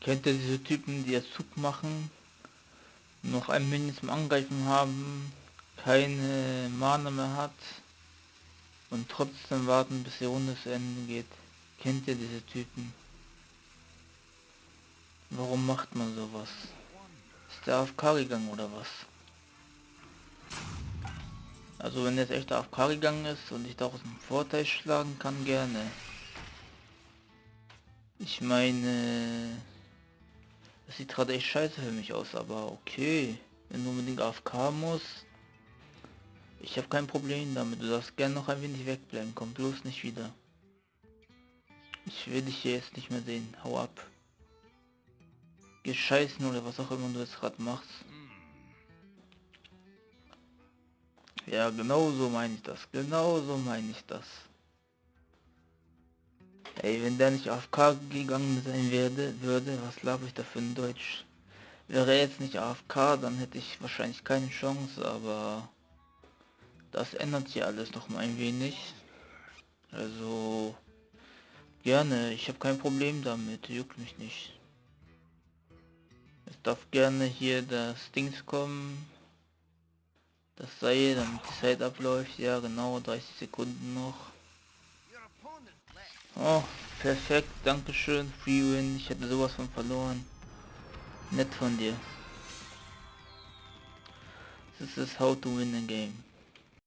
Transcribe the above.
Kennt ihr diese Typen, die jetzt Zug machen, noch ein Minion zum Angreifen haben, keine Mana mehr hat und trotzdem warten, bis die Runde zu Ende geht? Kennt ihr diese Typen? Warum macht man sowas? Ist der AFK gegangen oder was? Also wenn jetzt echt AFK gegangen ist und ich daraus einen Vorteil schlagen kann, gerne. Ich meine, das sieht gerade echt scheiße für mich aus, aber okay. Wenn du unbedingt AFK muss. Ich habe kein Problem damit. Du darfst gerne noch ein wenig wegbleiben. Komm bloß nicht wieder. Ich will dich hier jetzt nicht mehr sehen. Hau ab. Geh scheißen oder was auch immer du jetzt gerade machst. Ja, genau so meine ich das. Genau so meine ich das. Ey, wenn der nicht AFK gegangen sein werde, würde, was laber ich da für ein Deutsch? Wäre jetzt nicht AFK, dann hätte ich wahrscheinlich keine Chance, aber das ändert sich alles noch mal ein wenig. Also gerne, ich habe kein Problem damit, juckt mich nicht. Es darf gerne hier das Dings kommen. Das Seil, damit die Zeit abläuft. Ja genau, 30 Sekunden noch. Oh, perfekt, danke schön, Free Win. Ich hätte sowas von verloren. Nett von dir. This is how to win a game.